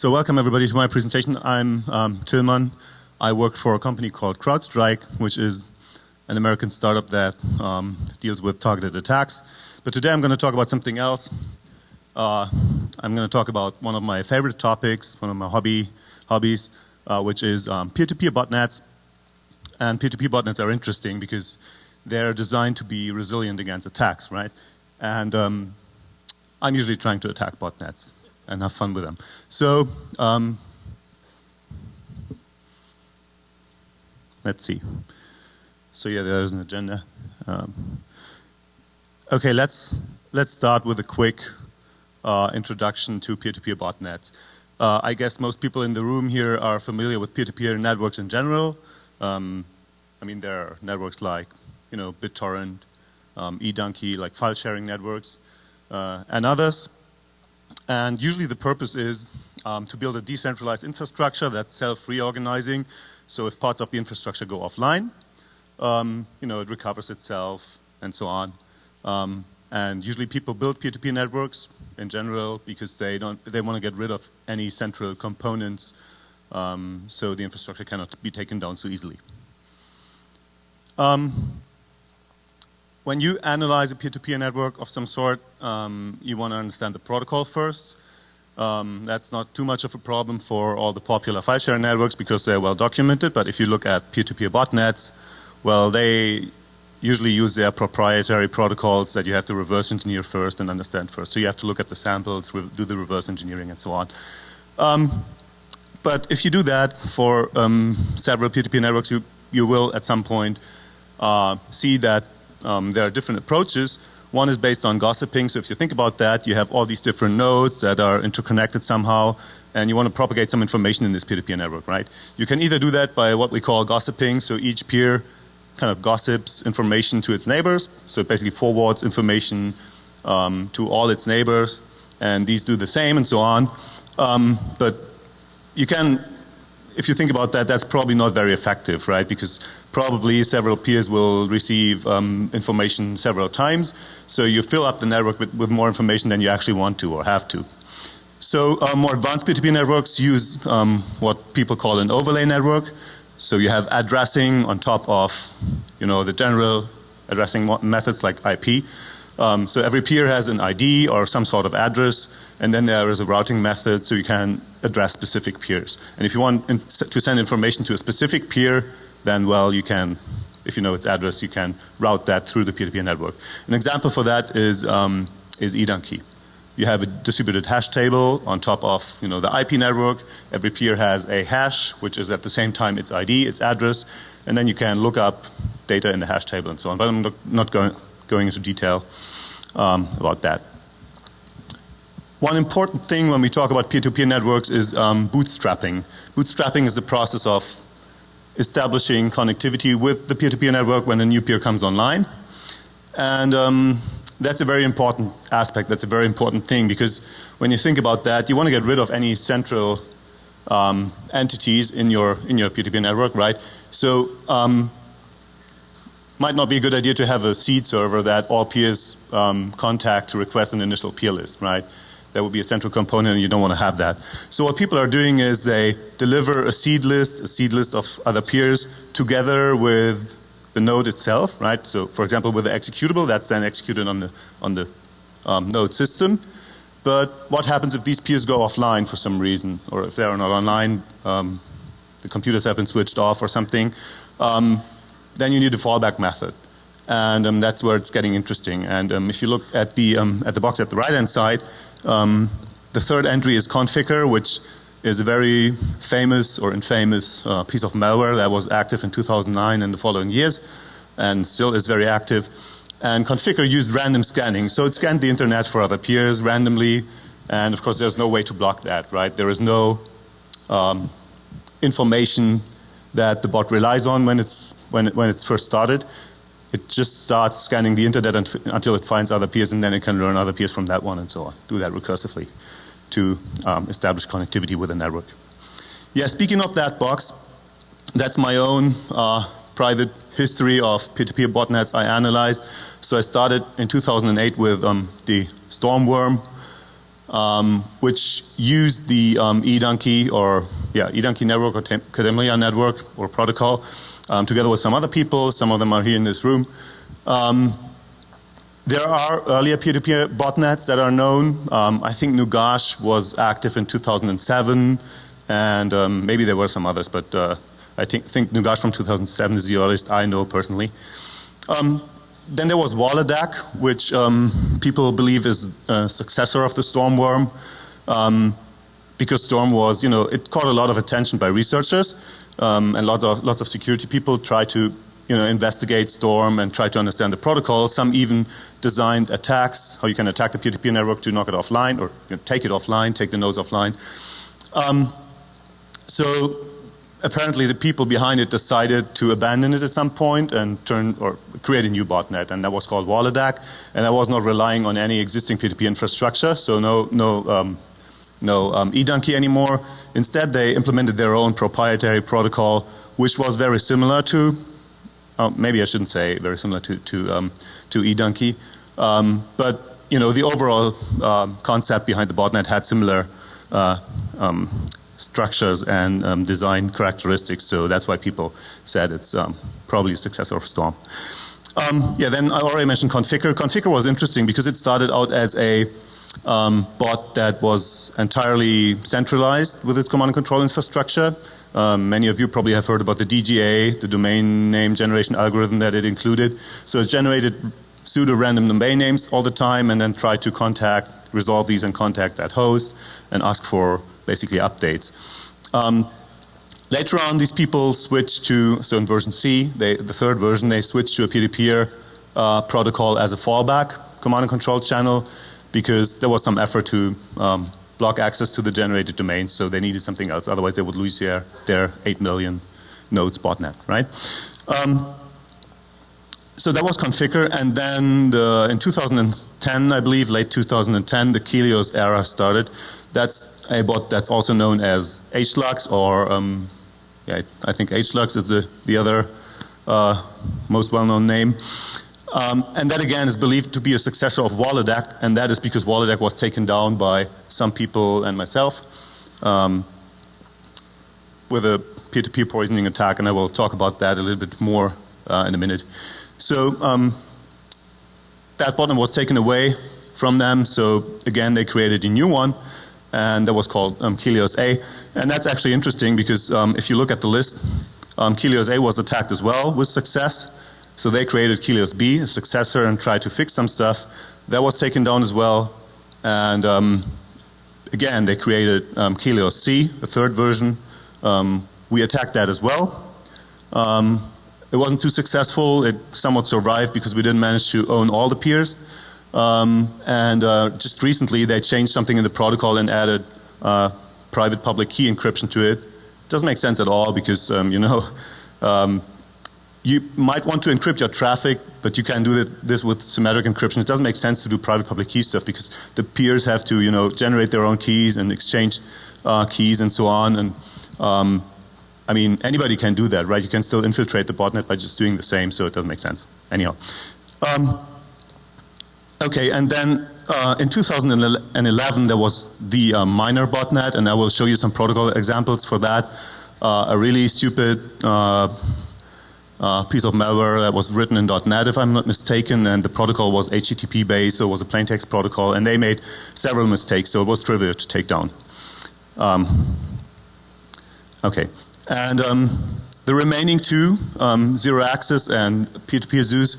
So welcome everybody to my presentation. I'm um, Tillmann. I work for a company called CrowdStrike, which is an American startup that um, deals with targeted attacks. But today I'm going to talk about something else. Uh, I'm going to talk about one of my favorite topics, one of my hobby hobbies, uh, which is um, peer-to-peer -peer botnets. And peer-to-peer -peer botnets are interesting because they're designed to be resilient against attacks, right? And um, I'm usually trying to attack botnets and have fun with them. So, um, let's see. So yeah, there's an agenda. Um, okay, let's let's start with a quick uh, introduction to peer-to-peer -peer botnets. Uh, I guess most people in the room here are familiar with peer-to-peer -peer networks in general. Um, I mean, there are networks like, you know, BitTorrent, um, eDonkey, like file sharing networks, uh, and others. And usually the purpose is um, to build a decentralized infrastructure that's self-reorganizing. So if parts of the infrastructure go offline, um, you know, it recovers itself and so on. Um, and usually people build peer-to-peer -peer networks in general because they don't, they want to get rid of any central components um, so the infrastructure cannot be taken down so easily. Um, when you analyze a peer-to-peer -peer network of some sort, um, you want to understand the protocol first. Um, that's not too much of a problem for all the popular file sharing networks because they're well documented. But if you look at peer-to-peer -peer botnets, well, they usually use their proprietary protocols that you have to reverse engineer first and understand first. So you have to look at the samples, do the reverse engineering, and so on. Um, but if you do that for um, several peer-to-peer -peer networks, you you will at some point uh, see that um, there are different approaches. One is based on gossiping. So if you think about that, you have all these different nodes that are interconnected somehow, and you want to propagate some information in this peer-to-peer -peer network, right? You can either do that by what we call gossiping. So each peer kind of gossips information to its neighbors. So it basically forwards information um, to all its neighbors, and these do the same and so on. Um, but you can if you think about that, that's probably not very effective, right? Because probably several peers will receive um, information several times. So you fill up the network with, with, more information than you actually want to or have to. So uh, more advanced P2P networks use um, what people call an overlay network. So you have addressing on top of, you know, the general addressing methods like IP. Um, so every peer has an ID or some sort of address, and then there is a routing method so you can address specific peers. And if you want to send information to a specific peer, then well, you can, if you know its address, you can route that through the peer-to-peer -peer network. An example for that is um, is eDonkey. You have a distributed hash table on top of you know the IP network. Every peer has a hash, which is at the same time its ID, its address, and then you can look up data in the hash table and so on. But I'm not going going into detail um, about that. One important thing when we talk about peer-to-peer -peer networks is um, bootstrapping. Bootstrapping is the process of establishing connectivity with the peer-to-peer -peer network when a new peer comes online. And um, that's a very important aspect, that's a very important thing because when you think about that, you want to get rid of any central um, entities in your in your peer-to-peer -peer network, right? So um, might not be a good idea to have a seed server that all peers um, contact to request an initial peer list, right? That would be a central component and you don't want to have that. So what people are doing is they deliver a seed list, a seed list of other peers together with the node itself, right? So for example with the executable that's then executed on the, on the um, node system. But what happens if these peers go offline for some reason or if they are not online, um, the computers have been switched off or something. Um, then you need a fallback method. And um, that's where it's getting interesting. And um, if you look at the, um, at the box at the right hand side, um, the third entry is Conficker, which is a very famous or infamous uh, piece of malware that was active in 2009 and the following years and still is very active. And Conficker used random scanning. So it scanned the internet for other peers randomly. And of course, there's no way to block that, right? There is no um, information that the bot relies on when it's, when, it, when it's first started. It just starts scanning the internet until it finds other peers and then it can learn other peers from that one and so on. Do that recursively to um, establish connectivity with the network. Yeah, speaking of that box, that's my own uh, private history of peer-to-peer -peer botnets I analyzed. So I started in 2008 with um, the Stormworm um, which used the um, eDonkey or yeah eDonkey network or Kademlia network or protocol um, together with some other people. Some of them are here in this room. Um, there are earlier peer-to-peer -peer botnets that are known. Um, I think Nugache was active in 2007, and um, maybe there were some others, but uh, I think, think Nugache from 2007 is the earliest I know personally. Um, then there was Waledac, which um, people believe is a successor of the Stormworm, um, because Storm was, you know, it caught a lot of attention by researchers, um, and lots of lots of security people tried to you know, investigate Storm and try to understand the protocol. Some even designed attacks, how you can attack the -peer network to knock it offline or you know, take it offline, take the nodes offline. Um, so apparently the people behind it decided to abandon it at some point and turn or create a new botnet and that was called Waledac and that was not relying on any existing P2P infrastructure so no no um, no um, eDonkey anymore. Instead they implemented their own proprietary protocol which was very similar to oh, maybe I shouldn't say very similar to to um, to eDonkey, um, but you know the overall um, concept behind the botnet had similar uh, um, structures and um, design characteristics. So that's why people said it's um, probably a successor of Storm. yeah, then I already mentioned Conficker. Conficker was interesting because it started out as a um, bot that was entirely centralized with its command and control infrastructure. Um, many of you probably have heard about the DGA, the domain name generation algorithm that it included. So it generated pseudo random domain names all the time and then tried to contact, resolve these and contact that host and ask for basically updates. Um, later on these people switched to, so in version C, they, the third version, they switched to a peer-to-peer -peer, uh, protocol as a fallback command and control channel because there was some effort to um, block access to the generated domains, so they needed something else. Otherwise, they would lose their, their 8 million nodes botnet, right? Um, so that was Conficker, and then the, in 2010, I believe, late 2010, the Kelihos era started. That's a bot that's also known as HLUX, or um, yeah, I think HLUX is the, the other uh, most well-known name. Um, and that again is believed to be a successor of Waledac, and that is because Waledac was taken down by some people and myself um, with a peer-to-peer -peer poisoning attack, and I will talk about that a little bit more uh, in a minute. So um, that botnet was taken away from them, so again they created a new one, and that was called um, Kelihos A. And that's actually interesting because um, if you look at the list, um, Kelihos A was attacked as well with success. So they created Kelihos B, a successor, and tried to fix some stuff. That was taken down as well. And um, again, they created um, Kelihos C, a third version. Um, we attacked that as well. Um, it wasn't too successful. It somewhat survived because we didn't manage to own all the peers. Um, and uh, just recently, they changed something in the protocol and added uh, private public key encryption to it. Doesn't make sense at all because um, you know um, you might want to encrypt your traffic, but you can do this with symmetric encryption. It doesn't make sense to do private public key stuff because the peers have to, you know, generate their own keys and exchange uh, keys and so on. And um, I mean, anybody can do that, right? You can still infiltrate the botnet by just doing the same, so it doesn't make sense. Anyhow. Um, okay, and then uh, in 2011 there was the uh, miner botnet, and I will show you some protocol examples for that. Uh, a really stupid uh, uh, piece of malware that was written in .NET if I'm not mistaken and the protocol was HTTP based so it was a plain text protocol and they made several mistakes so it was trivial to take down. Um, okay and um, the remaining two um, zero access and peer-to-peer Zeus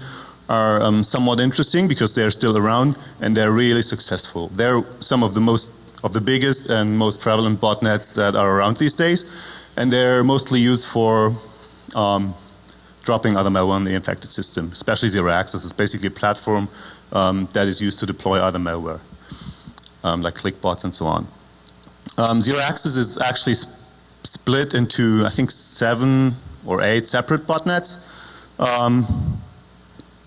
are um, somewhat interesting because they're still around and they're really successful. They're some of the most of the biggest and most prevalent botnets that are around these days and they're mostly used for um, dropping other malware on the infected system, especially zero access. It's basically a platform um, that is used to deploy other malware, um, like clickbots and so on. Um, zero access is actually split into, I think, seven or eight separate botnets. Um,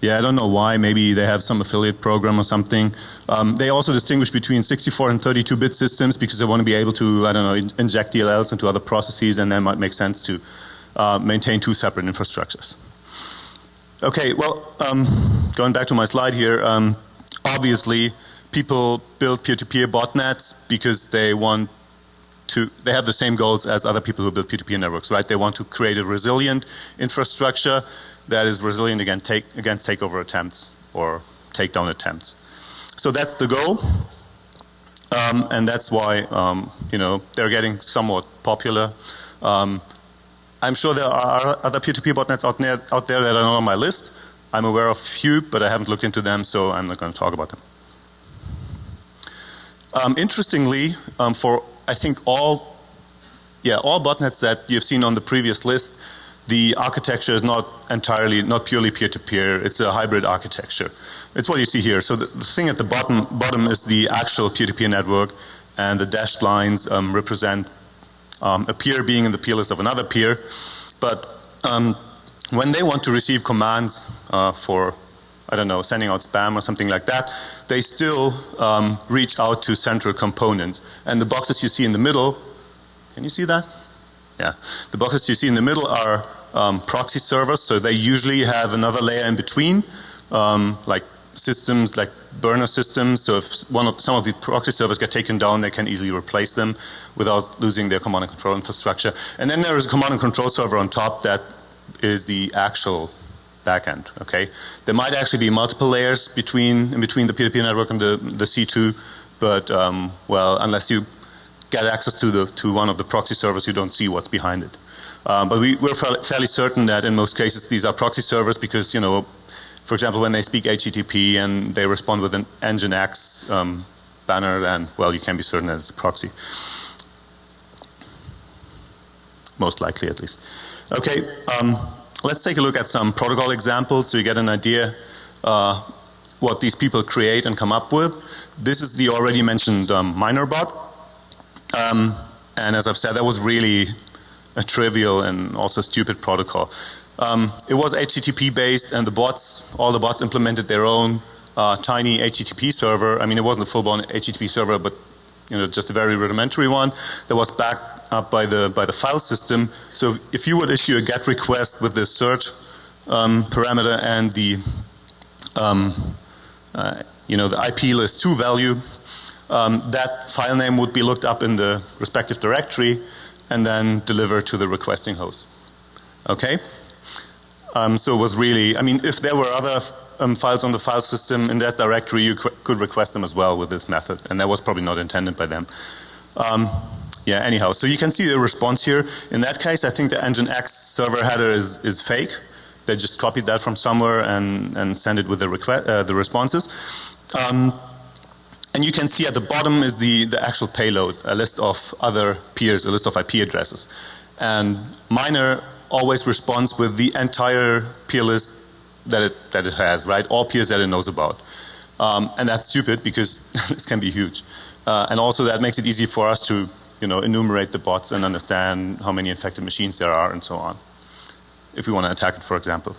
yeah, I don't know why. Maybe they have some affiliate program or something. Um, they also distinguish between 64 and 32 bit systems because they want to be able to, I don't know, in inject DLLs into other processes and then might make sense to uh, maintain two separate infrastructures. Okay, well, um, going back to my slide here, um, obviously people build peer-to-peer botnets because they want to, they have the same goals as other people who build peer-to-peer networks, right? They want to create a resilient infrastructure that is resilient against, take, against takeover attempts or takedown attempts. So that's the goal. Um, and that's why, um, you know, they're getting somewhat popular. Um, I'm sure there are other peer-to-peer botnets out there, out there that are not on my list. I'm aware of a few, but I haven't looked into them, so I'm not going to talk about them. Um, interestingly, um, for I think all, yeah, all botnets that you've seen on the previous list, the architecture is not entirely, not purely peer-to-peer. -peer. It's a hybrid architecture. It's what you see here. So the, the thing at the bottom, bottom is the actual peer-to-peer -peer network, and the dashed lines um, represent um, a peer being in the peer list of another peer. But um, when they want to receive commands uh, for I don't know, sending out spam or something like that, they still um, reach out to central components. And the boxes you see in the middle, can you see that? Yeah. The boxes you see in the middle are um, proxy servers, so they usually have another layer in between, um, like systems like burner systems. So if one of, some of the proxy servers get taken down, they can easily replace them without losing their command and control infrastructure. And then there is a command and control server on top that is the actual backend. Okay, there might actually be multiple layers between between the P2P network and the the C2, but um, well, unless you get access to the to one of the proxy servers, you don't see what's behind it. Um, but we, we're fairly certain that in most cases these are proxy servers because you know, for example, when they speak HTTP and they respond with an Nginx um, banner, then well, you can be certain that it's a proxy. Most likely, at least. Okay. Um, Let's take a look at some protocol examples so you get an idea uh, what these people create and come up with. This is the already mentioned um, MinerBot. Um, and as I've said, that was really a trivial and also stupid protocol. Um, it was HTTP based and the bots, all the bots implemented their own uh, tiny HTTP server. I mean, it wasn't a full-blown HTTP server, but you know, just a very rudimentary one that was backed up by the by the file system. So if you would issue a GET request with the search um, parameter and the um, uh, you know the IP list 2 value, um, that file name would be looked up in the respective directory and then delivered to the requesting host. Okay? Um, so it was really, I mean, if there were other um, files on the file system in that directory, you could request them as well with this method, and that was probably not intended by them. Um, yeah, anyhow, so you can see the response here. In that case, I think the Nginx server header is, is fake. They just copied that from somewhere and, and send it with the, request, uh, the responses. Um, and you can see at the bottom is the, the actual payload, a list of other peers, a list of IP addresses. And Miner always responds with the entire peer list that it, that it has, right? All peers that it knows about. Um, and that's stupid because this can be huge. Uh, and also that makes it easy for us to you know, enumerate the bots and understand how many infected machines there are and so on. If we want to attack it, for example.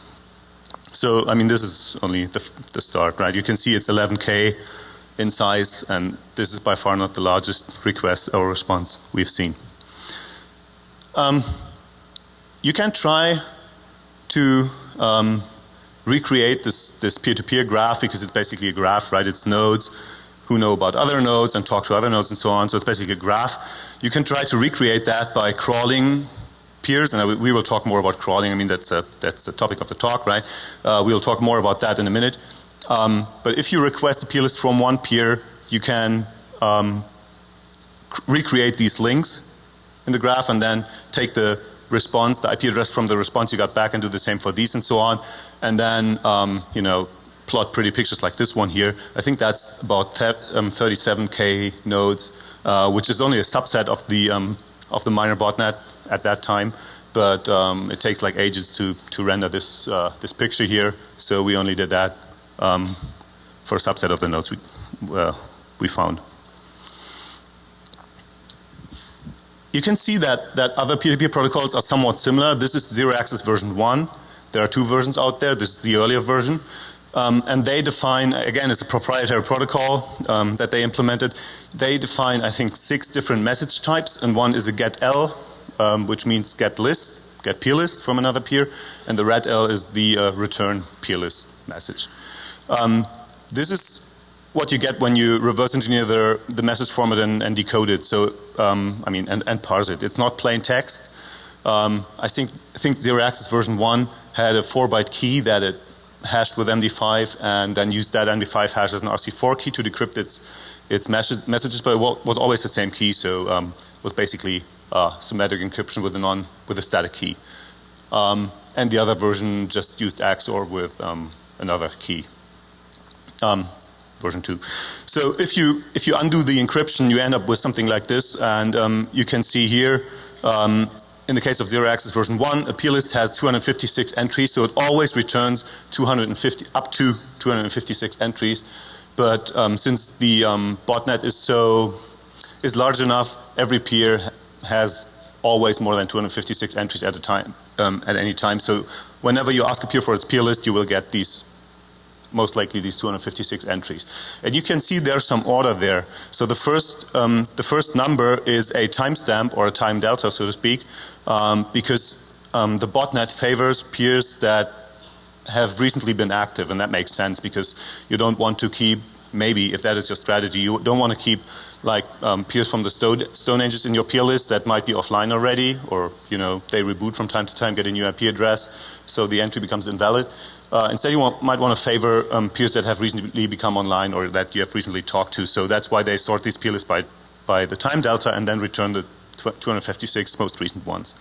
So, I mean, this is only the, the start, right? You can see it's 11K in size, and this is by far not the largest request or response we've seen. Um, you can try to um, recreate this this peer-to-peer -peer graph because it's basically a graph, right? It's nodes who know about other nodes and talk to other nodes and so on. So it's basically a graph. You can try to recreate that by crawling peers, and we will talk more about crawling. I mean, that's a, that's the topic of the talk, right? Uh, we'll talk more about that in a minute. Um, but if you request a peer list from one peer, you can um, recreate these links in the graph and then take the response, the IP address from the response you got back and do the same for these and so on. And then, um, you know, plot pretty pictures like this one here. I think that's about um, 37k nodes, uh, which is only a subset of the um, of the miner botnet at that time. But um, it takes like ages to to render this uh, this picture here. So we only did that um, for a subset of the nodes we uh, we found. You can see that that other -peer protocols are somewhat similar. This is zero access version one. There are two versions out there. This is the earlier version. Um, and they define, again, it's a proprietary protocol um, that they implemented. They define, I think, six different message types, and one is a get L, um, which means get list, get peer list from another peer, and the RET-L is the uh, return peer list message. Um, this is what you get when you reverse engineer the, the message format and, and decode it. So, um, I mean, and, and, parse it. It's not plain text. Um, I think I think Zero Access version one had a four byte key that it hashed with MD5 and then used that MD5 hash as an RC4 key to decrypt its its message, messages, but it was always the same key. So, um, was basically uh, symmetric encryption with a non with a static key. Um, and the other version just used XOR with um, another key. Um, version 2. So if you if you undo the encryption you end up with something like this and um, you can see here um, in the case of zero access version 1 a peer list has 256 entries so it always returns 250 up to 256 entries. But um, since the um, botnet is so is large enough every peer has always more than 256 entries at a time um, at any time. So whenever you ask a peer for its peer list you will get these most likely these 256 entries. And you can see there's some order there. So the first, um, the first number is a timestamp or a time delta, so to speak, um, because um, the botnet favors peers that have recently been active, and that makes sense because you don't want to keep maybe if that is your strategy, you don't want to keep like um, peers from the stone, stone ages in your peer list that might be offline already, or you know they reboot from time to time, get a new IP address, so the entry becomes invalid. Uh, instead, you want, might want to favor um, peers that have recently become online or that you have recently talked to. So that's why they sort these peer lists by by the time delta and then return the 256 most recent ones.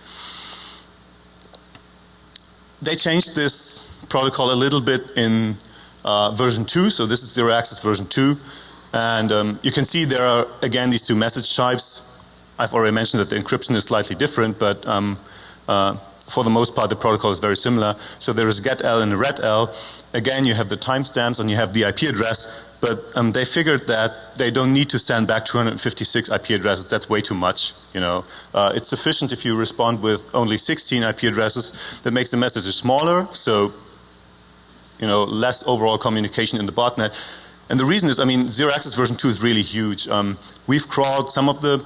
They changed this protocol a little bit in uh, version 2, so this is zero access version 2. And um, you can see there are again these two message types. I've already mentioned that the encryption is slightly different, but um, uh, for the most part the protocol is very similar. So there is GET-L and RET-L. Again you have the timestamps and you have the IP address, but um, they figured that they don't need to send back 256 IP addresses. That's way too much. You know, uh, it's sufficient if you respond with only 16 IP addresses. That makes the message smaller. So you know, less overall communication in the botnet. And the reason is, I mean, zero access version 2 is really huge. Um, we've crawled some of the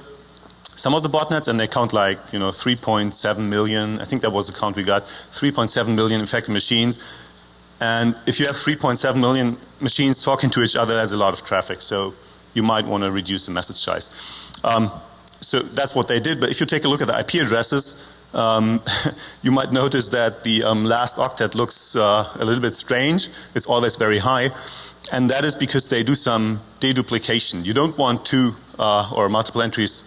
some of the botnets and they count like, you know, 3.7 million, I think that was the count we got, 3.7 million infected machines. And if you have 3.7 million machines talking to each other, that's a lot of traffic. So you might want to reduce the message size. Um, so that's what they did. But if you take a look at the IP addresses, um, you might notice that the um, last octet looks uh, a little bit strange. It's always very high. And that is because they do some deduplication. You don't want two uh, or multiple entries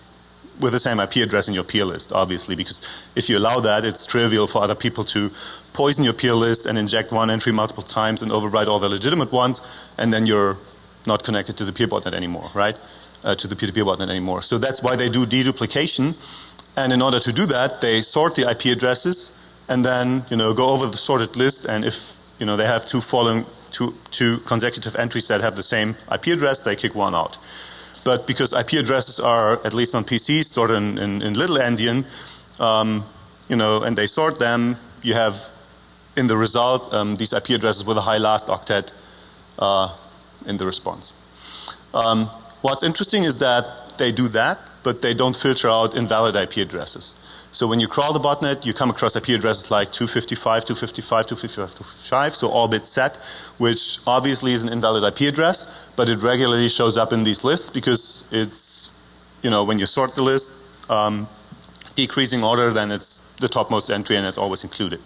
with the same IP address in your peer list, obviously, because if you allow that, it's trivial for other people to poison your peer list and inject one entry multiple times and override all the legitimate ones, and then you're not connected to the peer botnet anymore, right? Uh, to the peer-to-peer -peer botnet anymore. So that's why they do deduplication and in order to do that, they sort the IP addresses and then, you know, go over the sorted list and if, you know, they have two following, two, two consecutive entries that have the same IP address, they kick one out. But because IP addresses are, at least on PCs, stored in, in, in little endian, um, you know, and they sort them, you have in the result um, these IP addresses with a high last octet uh, in the response. Um, what's interesting is that they do that but they don't filter out invalid IP addresses. So when you crawl the botnet, you come across IP addresses like 255, 255, 255, 255, so all bits set, which obviously is an invalid IP address, but it regularly shows up in these lists because it's, you know, when you sort the list, um, decreasing order, then it's the topmost entry and it's always included.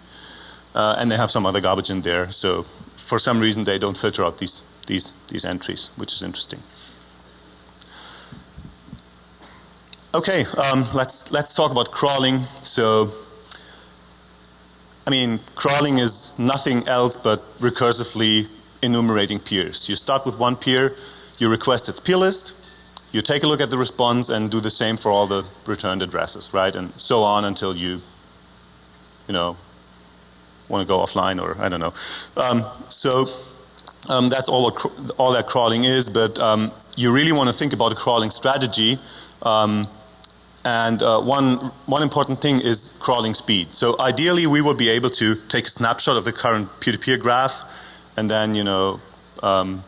Uh, and they have some other garbage in there, so for some reason they don't filter out these, these, these entries, which is interesting. Okay, um, let's let's talk about crawling. So, I mean, crawling is nothing else but recursively enumerating peers. You start with one peer, you request its peer list, you take a look at the response and do the same for all the returned addresses, right? And so on until you, you know, want to go offline or I don't know. Um, so um, that's all all that crawling is. But um, you really want to think about a crawling strategy. Um, and uh, one, one important thing is crawling speed. So ideally we would be able to take a snapshot of the current peer-to-peer -peer graph and then, you know, um,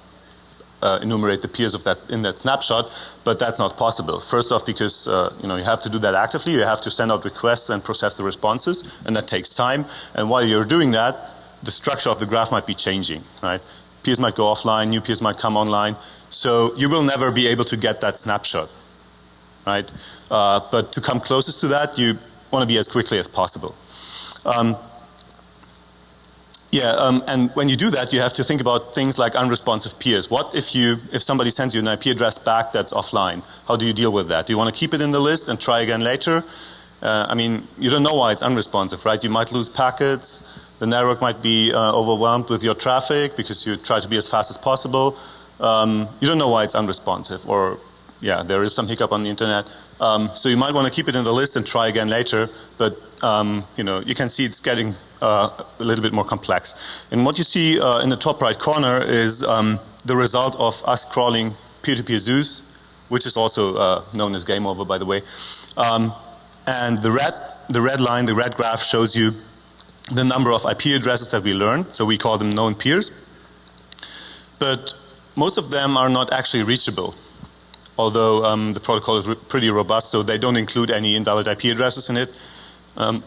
uh, enumerate the peers of that in that snapshot, but that's not possible. First off, because uh, you know you have to do that actively. You have to send out requests and process the responses, and that takes time. And while you're doing that, the structure of the graph might be changing. Right? Peers might go offline, new peers might come online. So you will never be able to get that snapshot, right? Uh, but to come closest to that, you want to be as quickly as possible. Um, yeah, um, and when you do that, you have to think about things like unresponsive peers. What if you, if somebody sends you an IP address back that's offline? How do you deal with that? Do you want to keep it in the list and try again later? Uh, I mean, you don't know why it's unresponsive, right? You might lose packets. The network might be uh, overwhelmed with your traffic because you try to be as fast as possible. Um, you don't know why it's unresponsive, or yeah, there is some hiccup on the internet. Um, so you might want to keep it in the list and try again later. But um, you know, you can see it's getting uh, a little bit more complex. And what you see uh, in the top right corner is um, the result of us crawling peer-to-peer -peer Zeus, which is also uh, known as game over, by the way. Um, and the red, the red line, the red graph shows you the number of IP addresses that we learned. So we call them known peers. But most of them are not actually reachable. Although um, the protocol is pretty robust, so they don't include any invalid IP addresses in it. Um,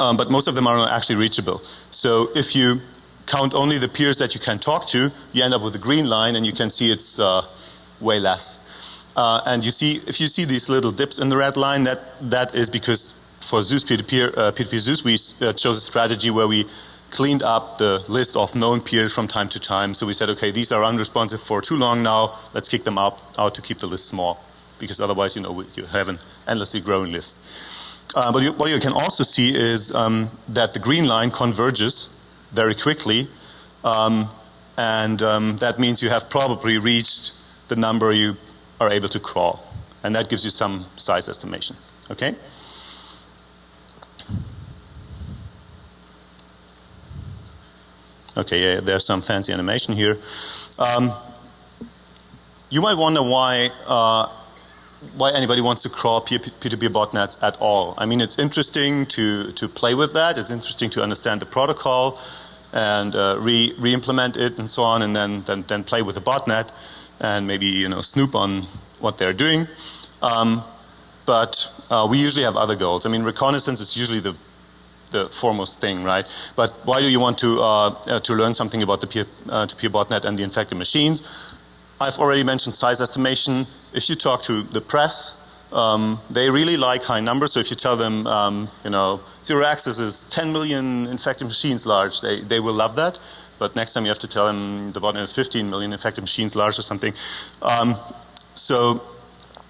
um, but most of them are not actually reachable. So if you count only the peers that you can talk to, you end up with a green line and you can see it's uh, way less. Uh, and you see, if you see these little dips in the red line, that, that is because for Zeus peer-to-peer, uh, peer-to-peer Zeus, we uh, chose a strategy where we cleaned up the list of known peers from time to time. So we said, okay, these are unresponsive for too long now. Let's kick them out, out to keep the list small. Because otherwise, you know, you have an endlessly growing list. Uh, but you, what you can also see is um, that the green line converges very quickly. Um, and um, that means you have probably reached the number you are able to crawl. And that gives you some size estimation. Okay? Okay, yeah, there's some fancy animation here. Um, you might wonder why uh, why anybody wants to crawl P2P botnets at all. I mean, it's interesting to, to play with that. It's interesting to understand the protocol and uh, re, re-implement it and so on and then, then, then play with the botnet and maybe, you know, snoop on what they're doing. Um, but uh, we usually have other goals. I mean, reconnaissance is usually the the foremost thing, right? But why do you want to uh, uh, to learn something about the peer uh, to peer botnet and the infected machines? I've already mentioned size estimation. If you talk to the press, um, they really like high numbers. So if you tell them, um, you know, zero access is 10 million infected machines large, they, they will love that. But next time you have to tell them the botnet is 15 million infected machines large or something. Um, so,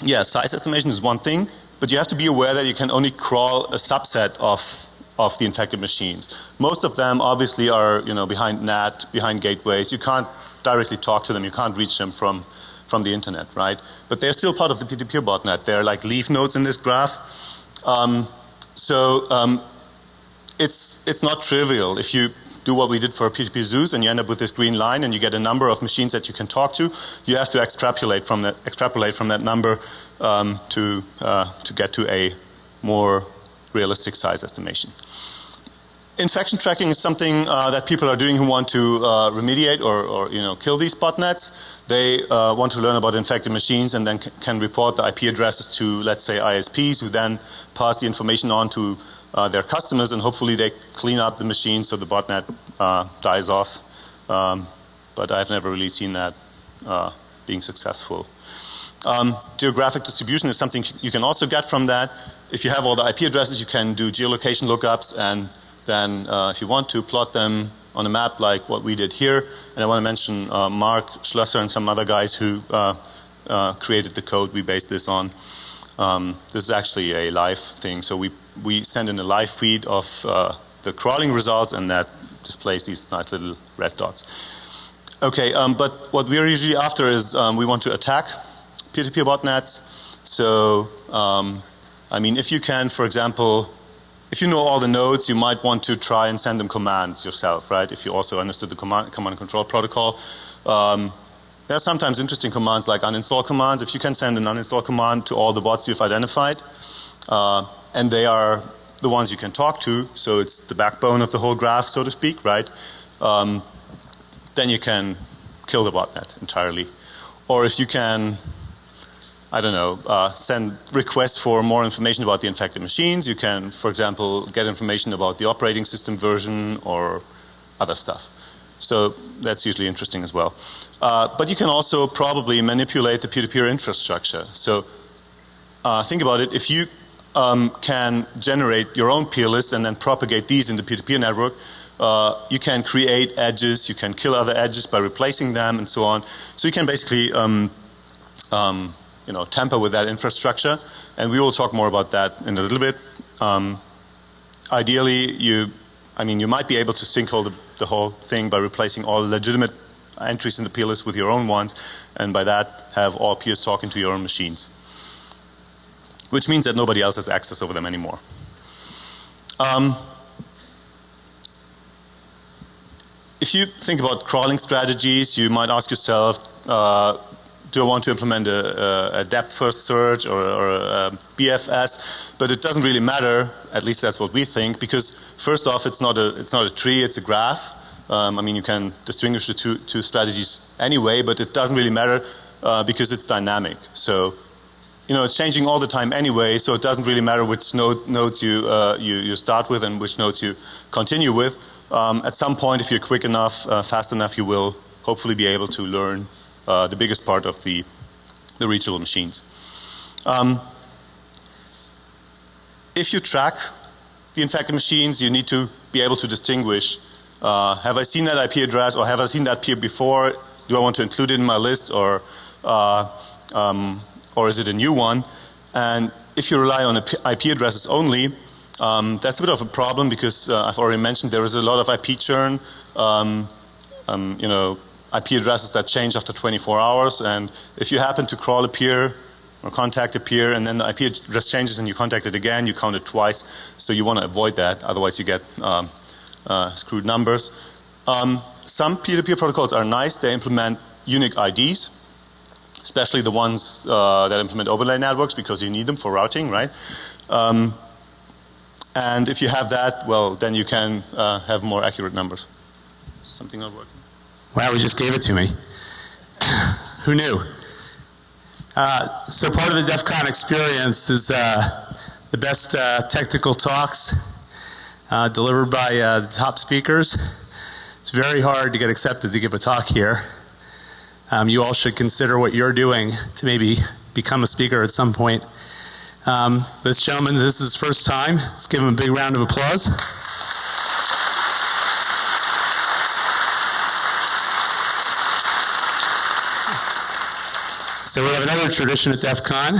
yeah, size estimation is one thing, but you have to be aware that you can only crawl a subset of of the infected machines. Most of them obviously are, you know, behind NAT, behind gateways. You can't directly talk to them. You can't reach them from, from the internet, right? But they're still part of the P2P botnet. They're like leaf nodes in this graph. Um, so um, it's, it's not trivial. If you do what we did for P2P Zeus and you end up with this green line and you get a number of machines that you can talk to, you have to extrapolate from that, extrapolate from that number um, to, uh, to get to a more realistic size estimation. Infection tracking is something uh, that people are doing who want to uh, remediate or, or, you know kill these botnets. They uh, want to learn about infected machines and then can report the IP addresses to let's say ISPs who then pass the information on to uh, their customers and hopefully they clean up the machine so the botnet uh, dies off. Um, but I've never really seen that uh, being successful. Um, geographic distribution is something you can also get from that. If you have all the IP addresses, you can do geolocation lookups and then uh, if you want to plot them on a map like what we did here. And I want to mention uh, Mark Schlösser and some other guys who uh, uh, created the code we based this on. Um, this is actually a live thing. So we, we send in a live feed of uh, the crawling results and that displays these nice little red dots. Okay, um, but what we're usually after is um, we want to attack peer-to-peer -peer botnets. So, um, I mean, if you can, for example, if you know all the nodes, you might want to try and send them commands yourself, right? If you also understood the command, command and control protocol. Um, there are sometimes interesting commands like uninstall commands. If you can send an uninstall command to all the bots you've identified, uh, and they are the ones you can talk to, so it's the backbone of the whole graph, so to speak, right? Um, then you can kill the botnet entirely. Or if you can I don't know, uh, send requests for more information about the infected machines. You can, for example, get information about the operating system version or other stuff. So that's usually interesting as well. Uh, but you can also probably manipulate the peer-to-peer -peer infrastructure. So uh, think about it. If you um, can generate your own peer lists and then propagate these in the peer-to-peer -peer network, uh, you can create edges, you can kill other edges by replacing them and so on. So you can basically um, um, you know, tamper with that infrastructure and we will talk more about that in a little bit. Um, ideally you, I mean you might be able to sinkhole the, the whole thing by replacing all legitimate entries in the peer list with your own ones and by that have all peers talking to your own machines which means that nobody else has access over them anymore. Um, if you think about crawling strategies, you might ask yourself, uh, do I want to implement a, a depth first search or, or, a BFS? But it doesn't really matter. At least that's what we think, because first off, it's not a it's not a tree; it's a graph. Um, I mean, you can distinguish the two two strategies anyway, but it doesn't really matter uh, because it's dynamic. So you know, it's changing all the time anyway, so it doesn't really matter which node, nodes you, uh, you, you, start with and which nodes you continue with. Um, at some point, if you're quick enough, uh, fast enough, you will hopefully be able to learn uh, the biggest part of the, the reachable machines. Um, if you track the infected machines, you need to be able to distinguish, uh, have I seen that IP address or have I seen that peer before? Do I want to include it in my list or uh, um, or is it a new one? And if you rely on IP addresses only, um, that's a bit of a problem because uh, I've already mentioned there is a lot of IP churn. Um, um, you know, IP addresses that change after 24 hours, and if you happen to crawl a peer or contact a peer, and then the IP address changes and you contact it again, you count it twice. So you want to avoid that, otherwise you get um, uh, screwed numbers. Um, some peer-to-peer -peer protocols are nice; they implement unique IDs especially the ones uh, that implement overlay networks because you need them for routing, right? Um, and if you have that, well, then you can uh, have more accurate numbers. Something not working. Wow, he just gave it to me. Who knew? Uh, so part of the DEF CON experience is uh, the best uh, technical talks uh, delivered by the top speakers. It's very hard to get accepted to give a talk here um, you all should consider what you're doing to maybe become a speaker at some point. Um, this gentleman, this is his first time. Let's give him a big round of applause. So we have another tradition at DEF CON.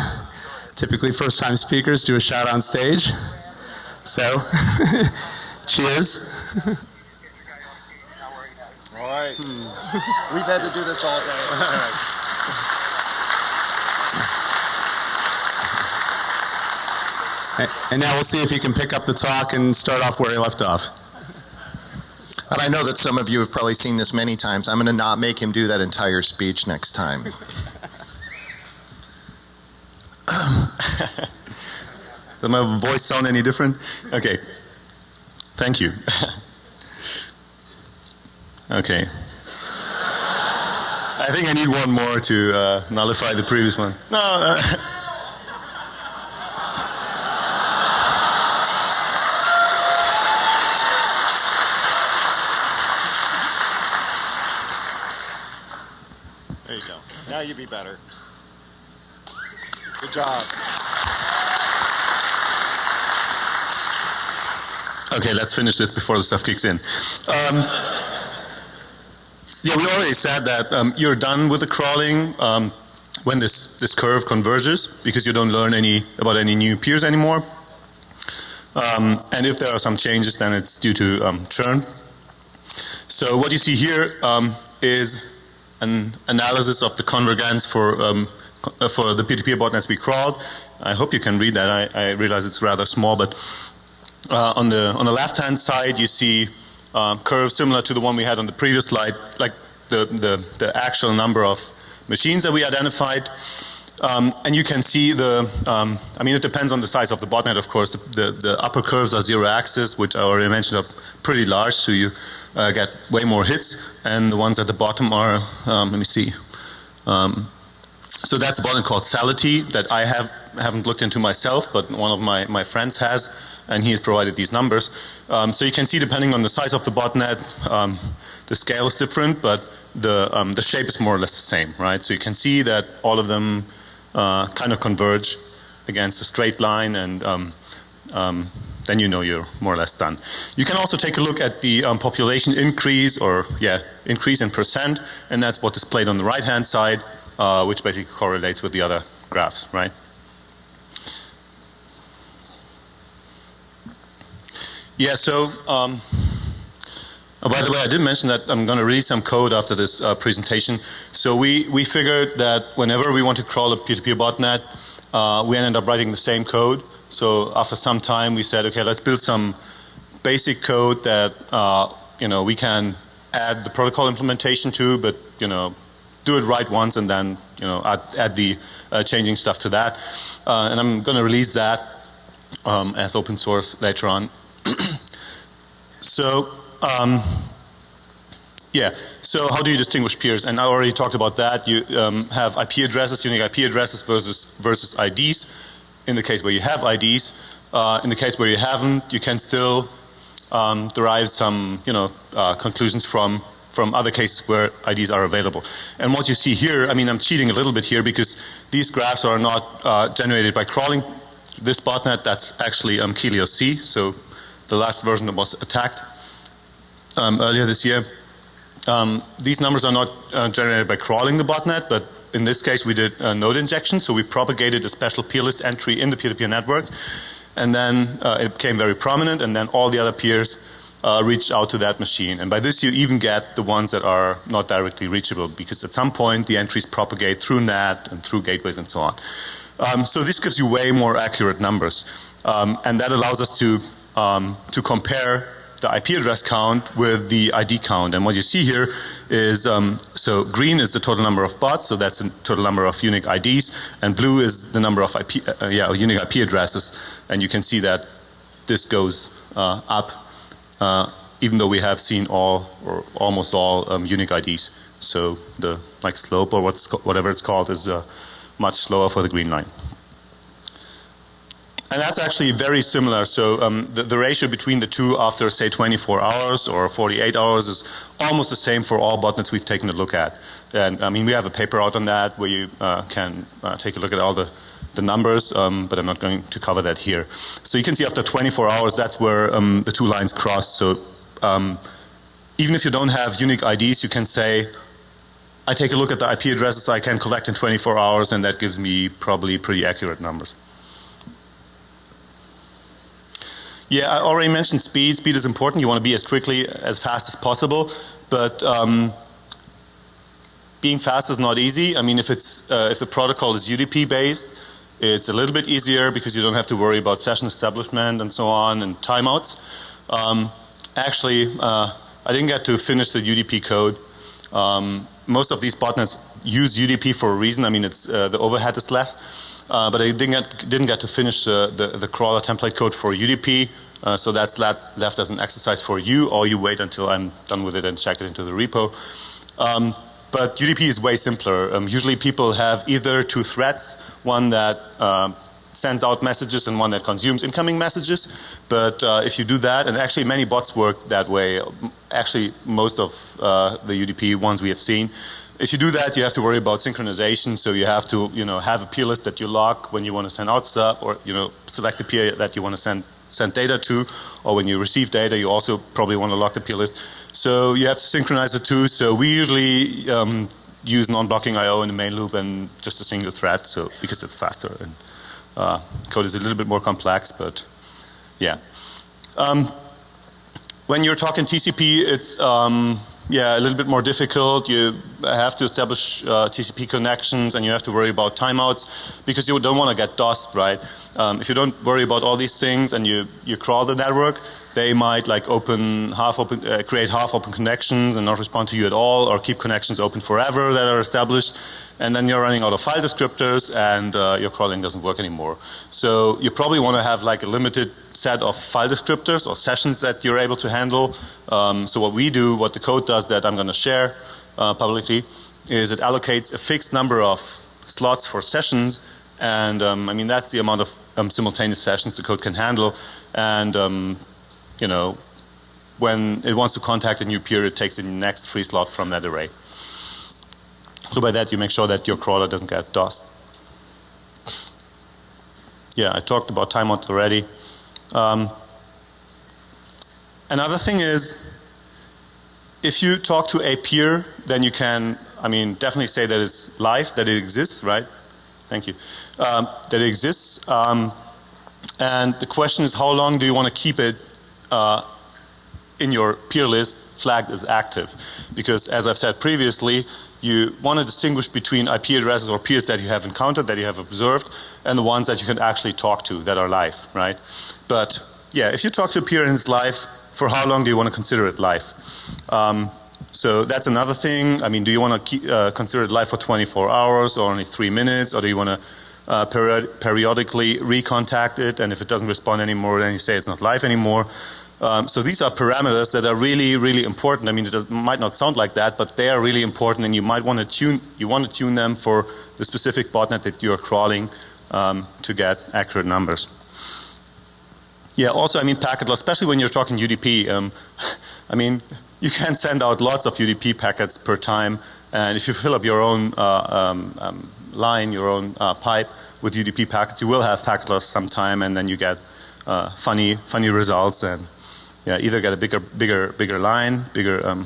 Typically first time speakers do a shout on stage. So, cheers. All right. Hmm. We've had to do this all day. And now we'll see if you can pick up the talk and start off where he left off. And I know that some of you have probably seen this many times. I'm going to not make him do that entire speech next time. Does my voice sound any different? Okay. Thank you. Okay. I think I need one more to uh, nullify the previous one. No. Uh, there you go. Now you'd be better. Good job. Okay, let's finish this before the stuff kicks in. Um, yeah, we already said that um, you're done with the crawling um, when this, this curve converges because you don't learn any about any new peers anymore. Um, and if there are some changes, then it's due to um, churn. So what you see here um, is an analysis of the convergence for for the P2P botnets we crawled. I hope you can read that. I, I realize it's rather small, but uh, on the on the left hand side you see um, curve similar to the one we had on the previous slide, like the, the, the actual number of machines that we identified. Um, and you can see the, um, I mean, it depends on the size of the botnet, of course. The, the, the, upper curves are zero access, which I already mentioned are pretty large, so you uh, get way more hits. And the ones at the bottom are, um, let me see. Um, so that's a botnet called Sality that I have haven't looked into myself, but one of my, my friends has, and he has provided these numbers. Um, so you can see depending on the size of the botnet, um, the scale is different, but the, um, the shape is more or less the same, right? So you can see that all of them uh, kind of converge against a straight line and um, um, then you know you're more or less done. You can also take a look at the um, population increase or yeah increase in percent and that's what is displayed on the right hand side uh, which basically correlates with the other graphs, right? Yeah, so um, oh, by the way, I did mention that I'm going to release some code after this uh, presentation. So we, we figured that whenever we want to crawl a peer-to-peer botnet, uh, we ended up writing the same code. So after some time, we said, okay, let's build some basic code that uh, you know we can add the protocol implementation to, but you know do it right once and then you know add, add the uh, changing stuff to that. Uh, and I'm going to release that um, as open source later on. so um, yeah, so how do you distinguish peers? And I already talked about that. You um, have IP addresses, unique IP addresses versus versus IDs. In the case where you have IDs, uh, in the case where you haven't, you can still um, derive some you know uh, conclusions from from other cases where IDs are available. And what you see here, I mean, I'm cheating a little bit here because these graphs are not uh, generated by crawling this botnet. That's actually um, Kelihos C. So the last version that was attacked um, earlier this year. Um, these numbers are not uh, generated by crawling the botnet, but in this case we did a node injection. So we propagated a special peer list entry in the peer-to-peer -peer network, and then uh, it became very prominent, and then all the other peers uh, reach out to that machine. And by this you even get the ones that are not directly reachable because at some point the entries propagate through NAT and through gateways and so on. Um, so this gives you way more accurate numbers. Um, and that allows us to, um, to compare the IP address count with the ID count. And what you see here is, um, so green is the total number of bots, so that's the total number of unique IDs, and blue is the number of IP, uh, yeah, unique IP addresses. And you can see that this goes uh, up uh, even though we have seen all or almost all um, unique IDs. So the like slope or what's whatever it's called is uh, much slower for the green line. And that's actually very similar. So um, the, the, ratio between the two after say 24 hours or 48 hours is almost the same for all botnets we've taken a look at. And I mean we have a paper out on that where you uh, can uh, take a look at all the the numbers, um, but I'm not going to cover that here. So you can see after 24 hours, that's where um, the two lines cross. So um, even if you don't have unique IDs, you can say, I take a look at the IP addresses I can collect in 24 hours, and that gives me probably pretty accurate numbers. Yeah, I already mentioned speed. Speed is important. You want to be as quickly, as fast as possible, but um, being fast is not easy. I mean, if it's uh, if the protocol is UDP based, it's a little bit easier because you don't have to worry about session establishment and so on and timeouts. Um, actually, uh, I didn't get to finish the UDP code. Um, most of these botnets use UDP for a reason. I mean, it's uh, the overhead is less, uh, but I didn't get, didn't get to finish the, the, the crawler template code for UDP. Uh, so that's left as an exercise for you, or you wait until I'm done with it and check it into the repo. Um, but UDP is way simpler. Um, usually people have either two threads, one that uh, sends out messages and one that consumes incoming messages. But uh, if you do that, and actually many bots work that way, actually most of uh, the UDP ones we have seen, if you do that, you have to worry about synchronization. So you have to, you know, have a peer list that you lock when you want to send out stuff, or you know, select a peer that you want to send send data to, or when you receive data, you also probably want to lock the peer list. So you have to synchronize the two. So we usually um, use non-blocking I/O in the main loop and just a single thread, so because it's faster. And uh, code is a little bit more complex, but yeah. Um, when you're talking TCP, it's um, yeah, a little bit more difficult. You have to establish uh, TCP connections and you have to worry about timeouts because you don't want to get DOSed, right? Um, if you don't worry about all these things and you, you crawl the network, they might like open half open, uh, create half open connections and not respond to you at all or keep connections open forever that are established and then you're running out of file descriptors and uh, your crawling doesn't work anymore. So you probably want to have like a limited set of file descriptors or sessions that you're able to handle. Um, so what we do, what the code does that I'm going to share uh, publicly is it allocates a fixed number of slots for sessions And um, I mean, that's the amount of um, simultaneous sessions the code can handle. And, um, you know, when it wants to contact a new peer, it takes the next free slot from that array. So by that, you make sure that your crawler doesn't get DOS. Yeah, I talked about timeouts already. Um, another thing is, if you talk to a peer, then you can, I mean, definitely say that it's live, that it exists, right? Thank you. Um, that it exists. Um, and the question is, how long do you want to keep it uh, in your peer list flagged as active? Because as I've said previously, you want to distinguish between IP addresses or peers that you have encountered, that you have observed, and the ones that you can actually talk to that are live, right? But yeah, if you talk to a peer and it's live, for how long do you want to consider it live? Um, so that's another thing. I mean, do you want to keep, uh, consider it live for 24 hours or only three minutes, or do you want to uh, period periodically recontact it, and if it doesn't respond anymore, then you say it's not live anymore. Um, so these are parameters that are really, really important. I mean, it might not sound like that, but they are really important, and you might want to tune. You want to tune them for the specific botnet that you are crawling um, to get accurate numbers. Yeah. Also, I mean, packet loss, especially when you're talking UDP. Um, I mean, you can send out lots of UDP packets per time, and if you fill up your own uh, um, um, line, your own uh, pipe with UDP packets, you will have packet loss sometime, and then you get uh, funny, funny results and yeah, either get a bigger, bigger, bigger line, bigger um,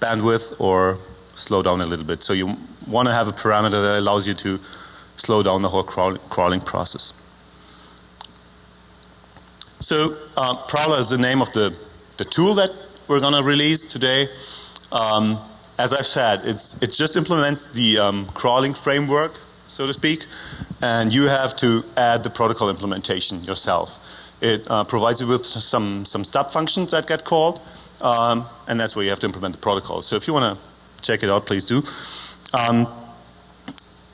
bandwidth, or slow down a little bit. So you want to have a parameter that allows you to slow down the whole crawl, crawling process. So uh, Prowler is the name of the, the tool that we're going to release today. Um, as I've said, it's, it just implements the um, crawling framework, so to speak, and you have to add the protocol implementation yourself. It uh, provides you with some, some stub functions that get called, um, and that's where you have to implement the protocol. So if you want to check it out, please do. Um,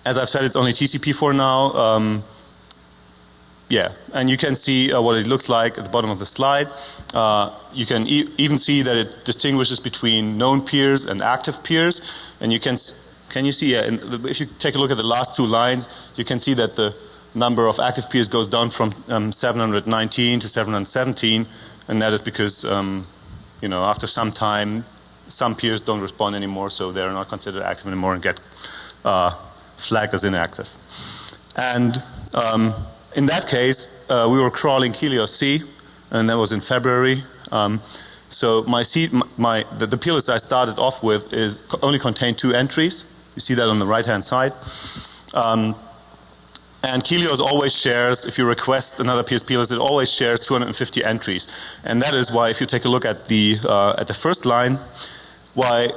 as I've said, it's only TCP for now. Um, yeah, and you can see uh, what it looks like at the bottom of the slide. Uh, you can e even see that it distinguishes between known peers and active peers, and you can can you see? Yeah, if you take a look at the last two lines, you can see that the number of active peers goes down from um, 719 to 717, and that is because um, you know after some time, some peers don't respond anymore, so they're not considered active anymore and get uh, flagged as inactive. And um, in that case, uh, we were crawling Kelihos C, and that was in February. Um, so my seed, my the, the peer list I started off with is only contained two entries. You see that on the right hand side. And Kelihos always shares, if you request another PSP list, it always shares 250 entries. And that is why if you take a look at the, uh, at the first line, why,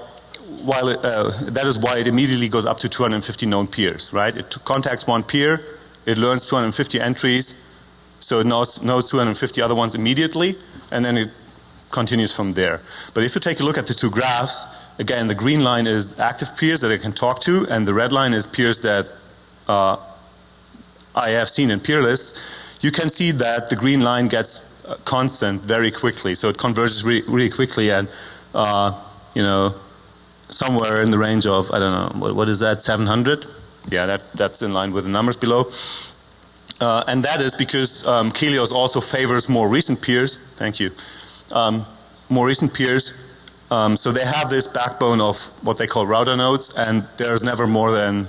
while it, uh, that is why it immediately goes up to 250 known peers, right? It contacts one peer, it learns 250 entries, so it knows, knows 250 other ones immediately, and then it continues from there. But if you take a look at the two graphs, again, the green line is active peers that it can talk to, and the red line is peers that uh, I have seen in peer lists, you can see that the green line gets uh, constant very quickly. So it converges re really quickly and, uh, you know, somewhere in the range of, I don't know, what, what is that, 700? Yeah, that, that's in line with the numbers below. Uh, and that is because um, Kelihos also favors more recent peers. Thank you. Um, more recent peers. Um, so they have this backbone of what they call router nodes, and there's never more than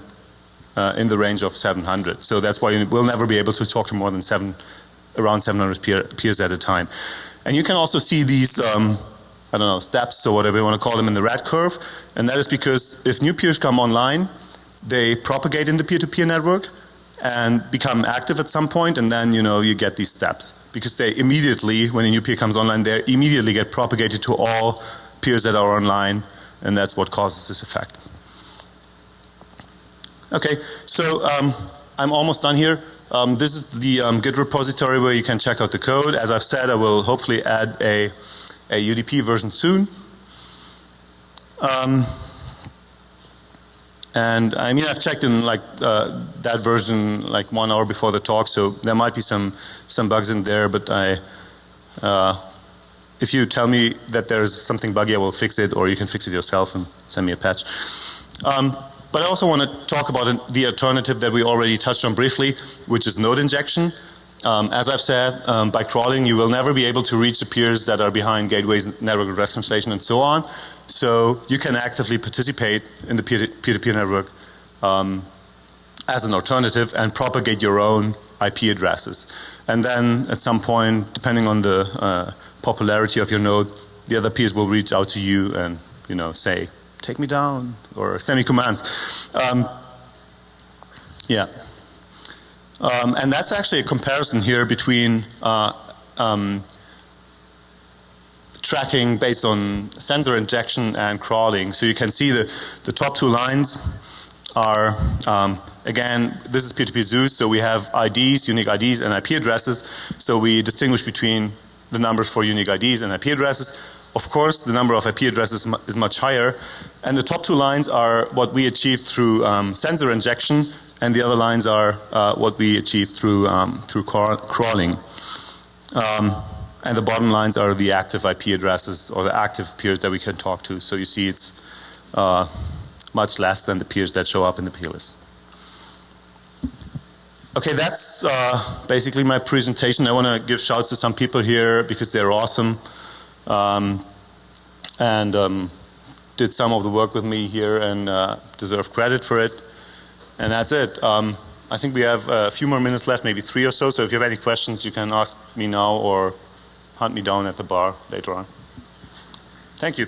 uh, in the range of 700. So that's why we'll never be able to talk to more than seven, around 700 peer, peers at a time. And you can also see these, um, I don't know, steps or whatever you want to call them in the red curve. And that is because if new peers come online, they propagate in the peer-to-peer -peer network and become active at some point and then you know you get these steps because they immediately when a new peer comes online they immediately get propagated to all peers that are online and that's what causes this effect. Okay, so um, I'm almost done here. Um, this is the um, Git repository where you can check out the code. As I've said, I will hopefully add a, a UDP version soon. Um, and I mean, I've checked in like uh, that version like one hour before the talk, so there might be some some bugs in there. But I, uh, if you tell me that there's something buggy, I will fix it, or you can fix it yourself and send me a patch. Um, but I also want to talk about the alternative that we already touched on briefly, which is node injection. Um, as I've said, um, by crawling, you will never be able to reach the peers that are behind gateways, network address translation, and so on. So you can actively participate in the peer-to-peer network um, as an alternative and propagate your own IP addresses. And then at some point, depending on the uh, popularity of your node, the other peers will reach out to you and you know say, "Take me down," or send me commands. Um, yeah. Um, and that's actually a comparison here between uh, um, tracking based on sensor injection and crawling. So you can see the, the top two lines are, um, again, this is P2P Zeus, so we have IDs, unique IDs, and IP addresses. So we distinguish between the numbers for unique IDs and IP addresses. Of course, the number of IP addresses is much higher. And the top two lines are what we achieved through um, sensor injection and the other lines are uh, what we achieved through um, through crawling. Um, and the bottom lines are the active IP addresses or the active peers that we can talk to. So you see it's uh, much less than the peers that show up in the peer list. Okay, that's uh, basically my presentation. I want to give shouts to some people here because they're awesome um, and um, did some of the work with me here and uh, deserve credit for it. And that's it. Um, I think we have a few more minutes left, maybe three or so. So if you have any questions, you can ask me now or hunt me down at the bar later on. Thank you.